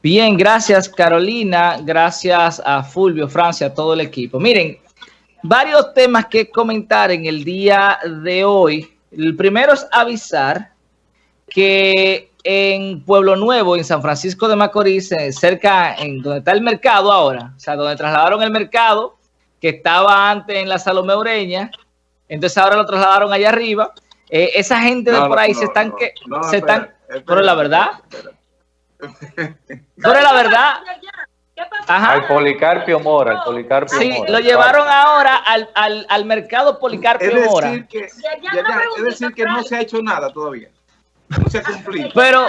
Bien, gracias Carolina, gracias a Fulvio, Francia, a todo el equipo. Miren, varios temas que comentar en el día de hoy. El primero es avisar que en Pueblo Nuevo, en San Francisco de Macorís, eh, cerca en donde está el mercado ahora, o sea, donde trasladaron el mercado, que estaba antes en la Salomé Ureña, entonces ahora lo trasladaron allá arriba. Eh, esa gente de por ahí se están que se están, pero la verdad, pero la verdad. Ajá. Al Policarpio Mora, al Policarpio sí, lo llevaron ahora al, al, al mercado Policarpio es Mora. Que, es decir que no se ha hecho nada todavía. No se ha cumplido. Pero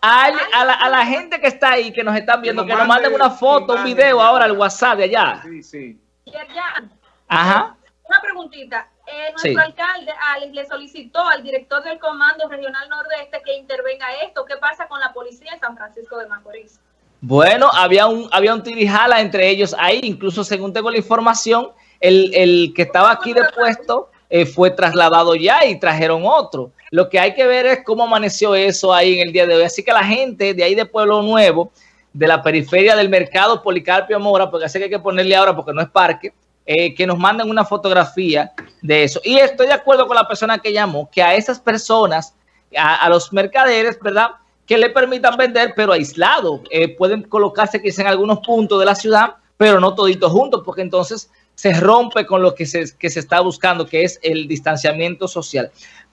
a, a, la, a, la, gente que está ahí, que nos están viendo, que nos, que nos manden una foto, un video ahora al WhatsApp de allá. Sí, sí. Ajá. Una preguntita. Eh, nuestro sí. alcalde Alex le solicitó al director del Comando Regional Nordeste que intervenga esto. ¿Qué pasa con la policía en San Francisco de Macorís? Bueno, había un, había un tirijala entre ellos ahí, incluso según tengo la información, el, el que estaba aquí de puesto eh, fue trasladado ya y trajeron otro. Lo que hay que ver es cómo amaneció eso ahí en el día de hoy. Así que la gente de ahí de Pueblo Nuevo, de la periferia del mercado Policarpio Mora, porque así que hay que ponerle ahora porque no es parque, eh, que nos manden una fotografía de eso. Y estoy de acuerdo con la persona que llamó, que a esas personas, a, a los mercaderes, ¿verdad?, que le permitan vender, pero aislado. Eh, pueden colocarse quizá en algunos puntos de la ciudad, pero no toditos juntos, porque entonces se rompe con lo que se, que se está buscando, que es el distanciamiento social.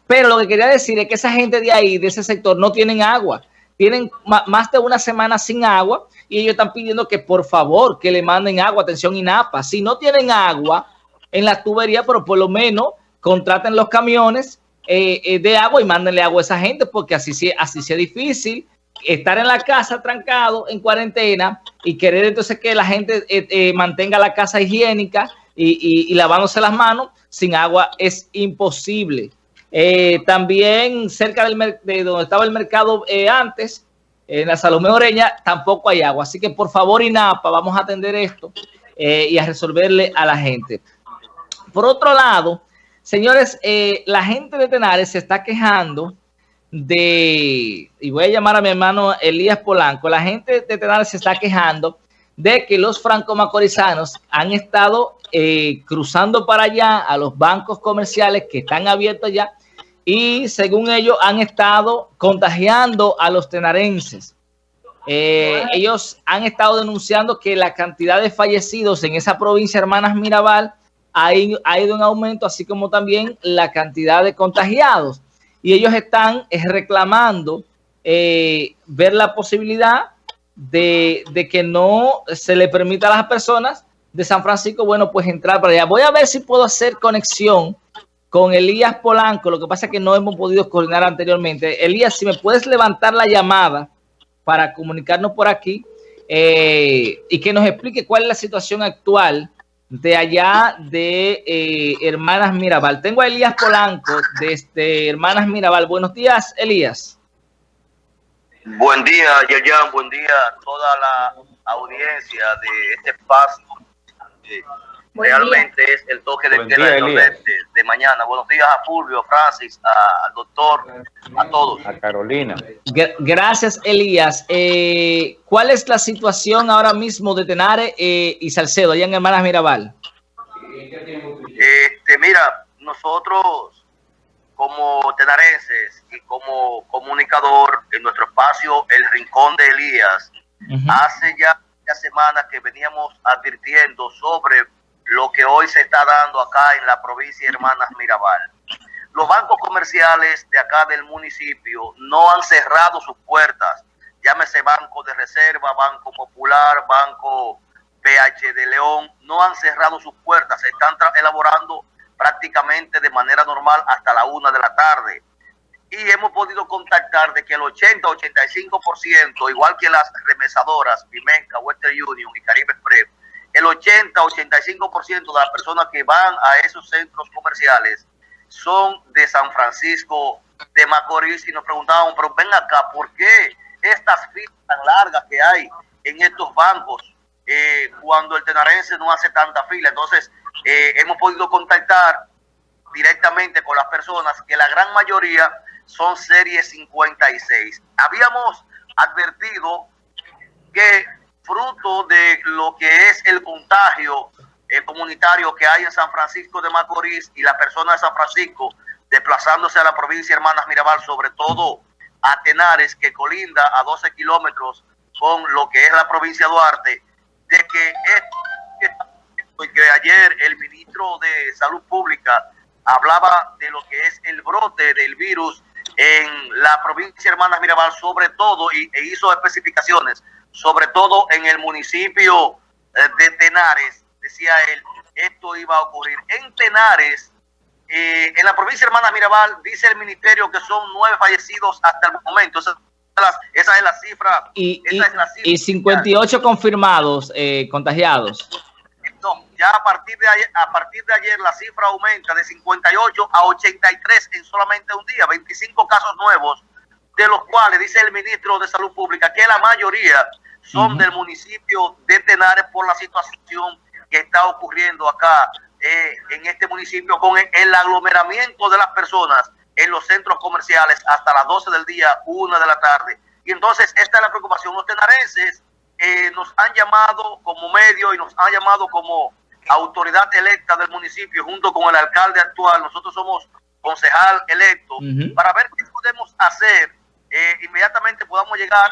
Pero lo que quería decir es que esa gente de ahí, de ese sector, no tienen agua. Tienen más de una semana sin agua y ellos están pidiendo que por favor que le manden agua, atención INAPA. Si no tienen agua en la tubería, pero por lo menos contraten los camiones eh, eh, de agua y mándenle agua a esa gente, porque así, así sea difícil estar en la casa trancado, en cuarentena, y querer entonces que la gente eh, mantenga la casa higiénica y, y, lavándose las manos, sin agua es imposible. También cerca del de donde estaba el mercado antes, en la Salomé Oreña, tampoco hay agua. Así que por favor, INAPA, vamos a atender esto y a resolverle a la gente. Por otro lado, Señores, eh, la gente de Tenares se está quejando de, y voy a llamar a mi hermano Elías Polanco, la gente de Tenares se está quejando de que los franco-macorizanos han estado eh, cruzando para allá a los bancos comerciales que están abiertos ya y según ellos han estado contagiando a los tenarenses. Eh, ellos han estado denunciando que la cantidad de fallecidos en esa provincia, Hermanas Mirabal, ha ido, ha ido en aumento, así como también la cantidad de contagiados. Y ellos están reclamando eh, ver la posibilidad de, de, que no se le permita a las personas de San Francisco, bueno, pues entrar para allá. Voy a ver si puedo hacer conexión con Elías Polanco, lo que pasa es que no hemos podido coordinar anteriormente. Elías, si me puedes levantar la llamada para comunicarnos por aquí eh, y que nos explique cuál es la situación actual de allá de eh, Hermanas Mirabal. Tengo a Elías Polanco desde Hermanas Mirabal. Buenos días, Elías. Buen día, Yayan. Buen día a toda la audiencia de este espacio. Realmente día. es el toque de queda de, de mañana. Buenos días a Fulvio, Francis, a, al doctor, a todos. A Carolina. Gracias, Elías. Eh, ¿Cuál es la situación ahora mismo de Tenare eh, y Salcedo, allá en Hermanas Mirabal? Este, mira, nosotros como tenarenses y como comunicador en nuestro espacio El Rincón de Elías, uh -huh. hace ya semanas que veníamos advirtiendo sobre lo que hoy se está dando acá en la provincia Hermanas Mirabal. Los bancos comerciales de acá del municipio no han cerrado sus puertas, llámese Banco de Reserva, Banco Popular, Banco PH de León, no han cerrado sus puertas, se están elaborando prácticamente de manera normal hasta la una de la tarde. Y hemos podido contactar de que el 80-85%, igual que las remesadoras, Pimenca, Western Union y Caribe Express, el 80-85% de las personas que van a esos centros comerciales son de San Francisco de Macorís y nos preguntábamos, pero ven acá, ¿por qué estas filas tan largas que hay en estos bancos eh, cuando el tenarense no hace tanta fila? Entonces, eh, hemos podido contactar directamente con las personas que la gran mayoría son serie 56. Habíamos advertido que fruto de lo que es el contagio eh, comunitario que hay en San Francisco de Macorís y la persona de San Francisco desplazándose a la provincia Hermanas Mirabal, sobre todo a Tenares, que colinda a 12 kilómetros con lo que es la provincia Duarte, de que, ayer el ministro de Salud Pública hablaba de lo que es el brote del virus en la provincia Hermanas Mirabal, sobre todo, y, e hizo especificaciones, sobre todo en el municipio eh, de Tenares, decía él, esto iba a ocurrir. En Tenares, eh, en la provincia Hermanas Mirabal, dice el ministerio que son nueve fallecidos hasta el momento. Esa, esa es la cifra. Y, y, 58 confirmados, eh, contagiados ya a partir de ayer, a partir de ayer la cifra aumenta de 58 a 83 en solamente un día, 25 casos nuevos, de los cuales dice el ministro de Salud Pública que la mayoría son del municipio de Tenares por la situación que está ocurriendo acá eh, en este municipio con el, aglomeramiento de las personas en los centros comerciales hasta las 12 del día, 1 de la tarde. Y entonces esta es la preocupación. Los tenarenses eh, nos han llamado como medio y nos han llamado como autoridad electa del municipio junto con el alcalde actual, nosotros somos concejal electo, para ver qué podemos hacer. Eh, inmediatamente podamos llegar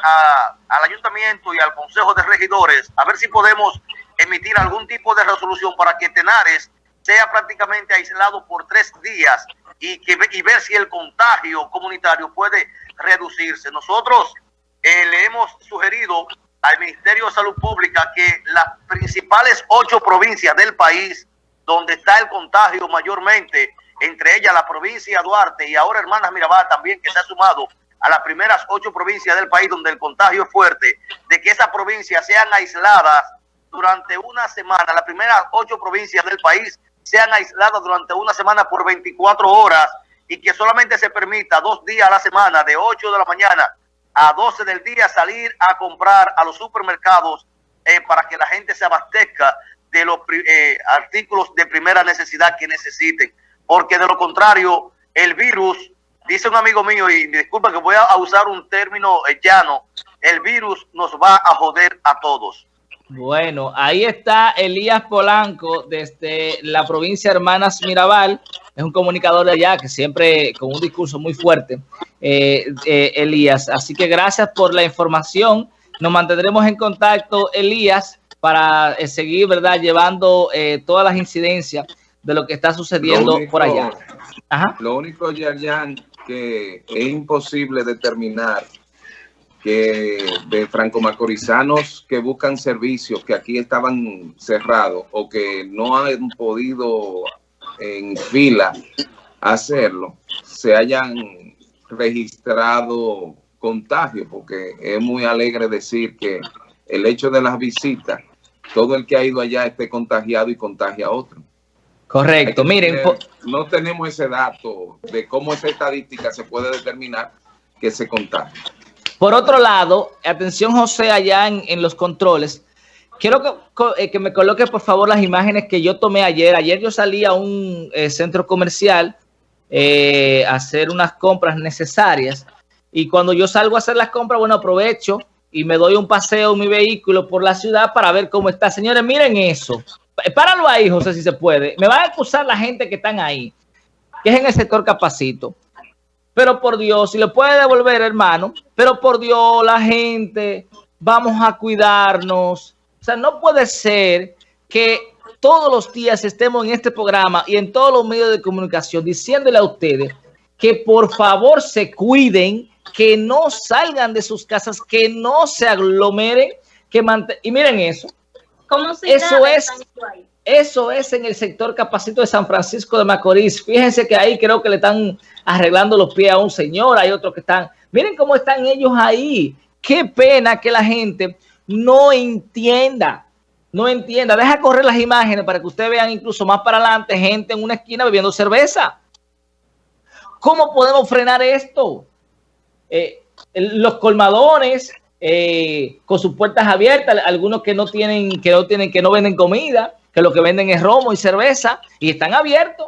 al ayuntamiento y al consejo de regidores, a ver si podemos emitir algún tipo de resolución para que Tenares sea prácticamente aislado por tres días y, que, y ver si el contagio comunitario puede reducirse. Nosotros eh, le hemos sugerido al Ministerio de Salud Pública que las principales ocho provincias del país donde está el contagio mayormente, entre ellas la provincia de Duarte y ahora Hermanas Mirabal también que se ha sumado a las primeras ocho provincias del país donde el contagio es fuerte, de que esas provincias sean aisladas durante una semana, las primeras ocho provincias del país sean aisladas durante una semana por 24 horas y que solamente se permita dos días a la semana, de 8 de la mañana a 12 del día salir a comprar a los supermercados eh, para que la gente se abastezca de los eh, artículos de primera necesidad que necesiten. Porque de lo contrario, el virus, dice un amigo mío, y disculpa que voy a usar un término eh, llano, el virus nos va a joder a todos. Bueno, ahí está Elías Polanco desde la provincia Hermanas Mirabal. Es un comunicador de allá que siempre con un discurso muy fuerte, eh, eh, Elías. Así que gracias por la información. Nos mantendremos en contacto, Elías, para eh, seguir, ¿verdad? Llevando todas las incidencias de lo que está sucediendo por allá. Lo único, Yayan, que es imposible determinar que de franco-macorizanos que buscan servicios que aquí estaban cerrados o que no han podido en fila hacerlo, se hayan registrado contagios, porque es muy alegre decir que el hecho de las visitas, todo el que ha ido allá esté contagiado y contagia a otro. Correcto, miren. no tenemos ese dato de cómo esa estadística se puede determinar que se contagia. Por otro lado, atención José allá en, los controles, quiero eh, que, me coloque por favor las imágenes que yo tomé ayer. Ayer yo salí a un eh, centro comercial eh, a hacer unas compras necesarias y cuando yo salgo a hacer las compras, bueno, aprovecho y me doy un paseo en mi vehículo por la ciudad para ver cómo está. Señores, miren eso. Páralo ahí, José, si se puede. Me va a acusar la gente que están ahí, que es en el sector Capacito pero por Dios, si le puede devolver, hermano, pero por Dios, la gente, vamos a cuidarnos. O sea, no puede ser que todos los días estemos en este programa y en todos los medios de comunicación diciéndole a ustedes que por favor se cuiden, que no salgan de sus casas, que no se aglomeren, que y miren eso. ¿Cómo se eso es eso es en el sector capacito de San Francisco de Macorís. Fíjense que ahí creo que le están arreglando los pies a un señor. Hay otros que están... Miren cómo están ellos ahí. Qué pena que la gente no entienda. No entienda. Deja correr las imágenes para que ustedes vean incluso más para adelante gente en una esquina bebiendo cerveza. ¿Cómo podemos frenar esto? Eh, los colmadones eh, con sus puertas abiertas, algunos que no tienen, que no tienen, que no venden comida, que lo que venden es romo y cerveza y están abiertos.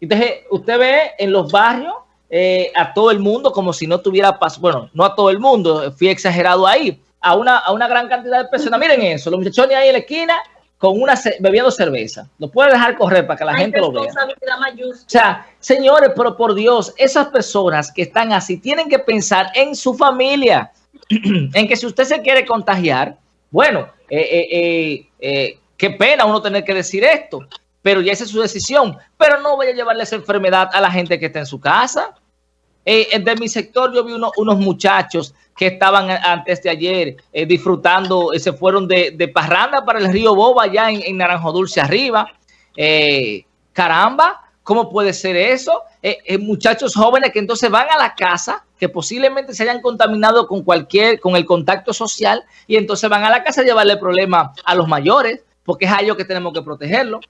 Entonces, usted ve en los barrios eh, a todo el mundo como si no tuviera paso. Bueno, no a todo el mundo, fui exagerado ahí. a una, a una gran cantidad de personas. Miren eso, los muchachones ahí en la esquina con una bebiendo cerveza. No puede dejar correr para que la gente lo vea. O sea, señores, pero por Dios, esas personas que están así tienen que pensar en su familia, en que si usted se quiere contagiar, bueno, eh, eh, eh, qué pena uno tener que decir esto, pero ya esa es su decisión. Pero no voy a llevarle esa enfermedad a la gente que está en su casa. De mi sector yo vi unos muchachos que estaban antes de ayer disfrutando, eh, se fueron de, de, parranda para el río Boba allá en, Naranjo Dulce arriba. Caramba, ¿cómo puede ser eso? Muchachos jóvenes que entonces van a la casa, que posiblemente se hayan contaminado con cualquier, con el contacto social, y entonces van a la casa a llevarle problema a los mayores, porque es a ellos que tenemos que protegerlo.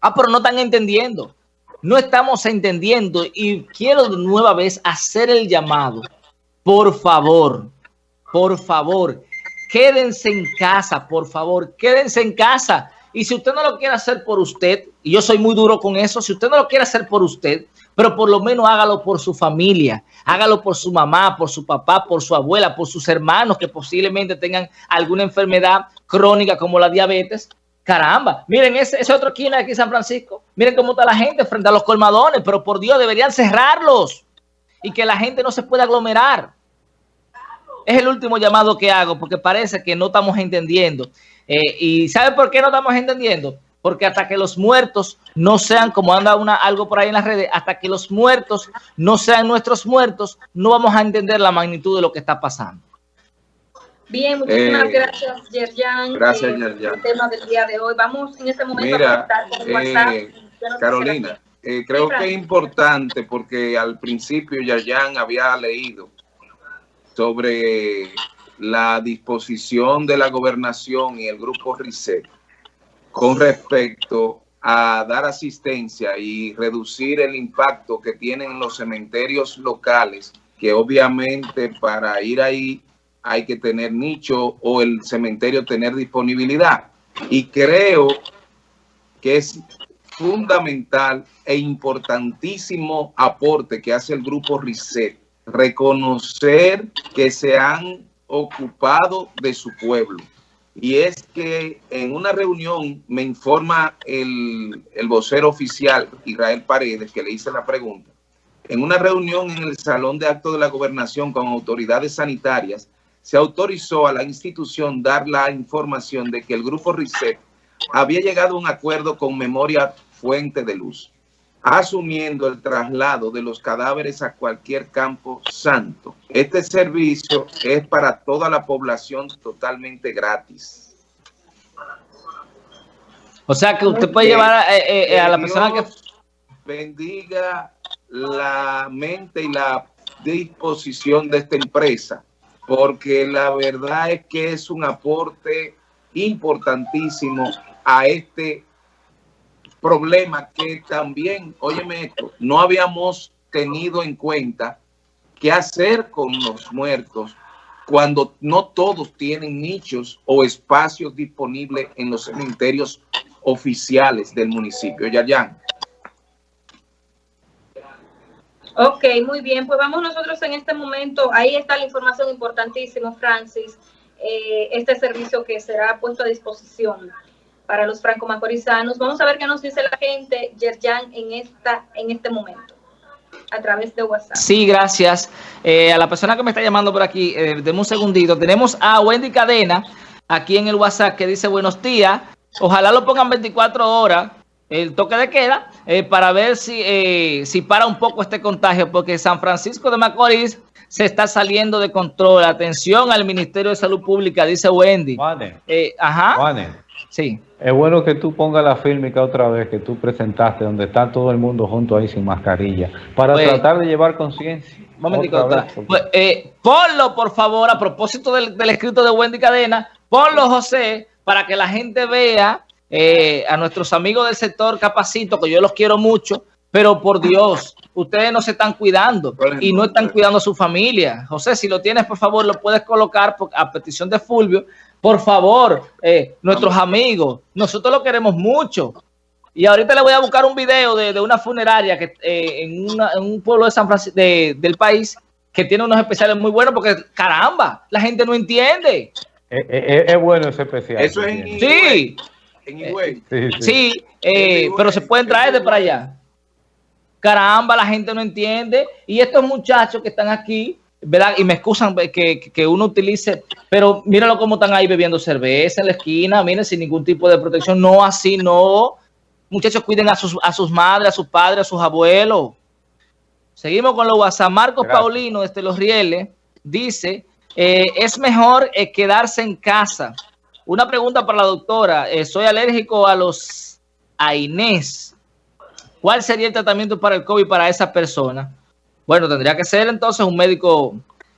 Ah, pero no están entendiendo. No estamos entendiendo y quiero de nueva vez hacer el llamado. Por favor, por favor, quédense en casa, por favor, quédense en casa. Y si usted no lo quiere hacer por usted, y yo soy muy duro con eso, si usted no lo quiere hacer por usted, pero por lo menos hágalo por su familia, hágalo por su mamá, por su papá, por su abuela, por sus hermanos que posiblemente tengan alguna enfermedad crónica como la diabetes, Caramba, miren ese, ese otro esquina aquí en San Francisco. Miren cómo está la gente frente a los colmadones, pero por Dios deberían cerrarlos y que la gente no se pueda aglomerar. Es el último llamado que hago porque parece que no estamos entendiendo. Eh, ¿Y sabe por qué no estamos entendiendo? Porque hasta que los muertos no sean, como anda una, algo por ahí en las redes, hasta que los muertos no sean nuestros muertos, no vamos a entender la magnitud de lo que está pasando. Bien, muchísimas eh, gracias, Yerjan. Gracias, eh, Yerjan. El tema del día de hoy. Vamos en este momento Mira, a con WhatsApp. Eh, Carolina, eh, creo que es importante porque al principio Yerjan había leído sobre la disposición de la gobernación y el grupo RICET con respecto a dar asistencia y reducir el impacto que tienen los cementerios locales, que obviamente para ir ahí hay que tener nicho o el cementerio tener disponibilidad. Y creo que es fundamental e importantísimo aporte que hace el grupo RISET, reconocer que se han ocupado de su pueblo. Y es que en una reunión me informa el, el vocero oficial, Israel Paredes, que le hice la pregunta, en una reunión en el Salón de Actos de la Gobernación con autoridades sanitarias, se autorizó a la institución dar la información de que el grupo RICET había llegado a un acuerdo con Memoria Fuente de Luz, asumiendo el traslado de los cadáveres a cualquier campo santo. Este servicio es para toda la población totalmente gratis. O sea que usted puede llevar a, eh, eh, a la persona que... bendiga la mente y la disposición de esta empresa porque la verdad es que es un aporte importantísimo a este problema que también, óyeme esto, no habíamos tenido en cuenta qué hacer con los muertos cuando no todos tienen nichos o espacios disponibles en los cementerios oficiales del municipio. Yayan. Ok, muy bien. Pues vamos nosotros en este momento. Ahí está la información importantísima, Francis. Eh, este servicio que será puesto a disposición para los franco-macorizanos. Vamos a ver qué nos dice la gente, Yerjan, en, esta, en este momento, a través de WhatsApp. Sí, gracias. Eh, a la persona que me está llamando por aquí, eh, un segundito. Tenemos a Wendy Cadena, aquí en el WhatsApp, que dice, buenos días. Ojalá lo pongan 24 horas el toque de queda eh, para ver si, eh, si para un poco este contagio, porque San Francisco de Macorís se está saliendo de control. Atención al Ministerio de Salud Pública, dice Wendy. Eh, ajá. Sí. Es bueno que tú pongas la fílmica otra vez que tú presentaste, donde está todo el mundo junto ahí sin mascarilla, para pues, tratar de llevar conciencia. Pues, ponlo, por favor, a propósito del, del escrito de Wendy Cadena, ponlo, José, para que la gente vea eh, a nuestros amigos del sector Capacito, que yo los quiero mucho, pero por Dios, ustedes no se están cuidando y no están cuidando a su familia. José, si lo tienes, por favor, lo puedes colocar a petición de Fulvio. Por favor, eh, nuestros amigos, nosotros lo queremos mucho. Y ahorita le voy a buscar un video de, una funeraria que eh, en, un pueblo de San Francisco del país que tiene unos especiales muy buenos porque, caramba, la gente no entiende. Eh, eh, es, bueno ese especial. Eso es en Sí. En Sí, pero se pueden traer de para allá. Caramba, la gente no entiende. Y estos muchachos que están aquí, ¿verdad? Y me excusan que, que uno utilice, pero míralo cómo están ahí bebiendo cerveza en la esquina, miren, sin ningún tipo de protección. No, así no. Muchachos, cuiden a sus, a sus madres, a sus padres, a sus abuelos. Seguimos con los WhatsApp. Marcos Paulino, desde Los Rieles, dice, eh, es mejor eh, quedarse en casa. Una pregunta para la doctora. Eh, soy alérgico a los a Inés. ¿Cuál sería el tratamiento para el COVID para esa persona? Bueno, tendría que ser entonces un médico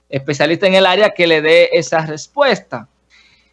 especialista en el área que le dé esa respuesta.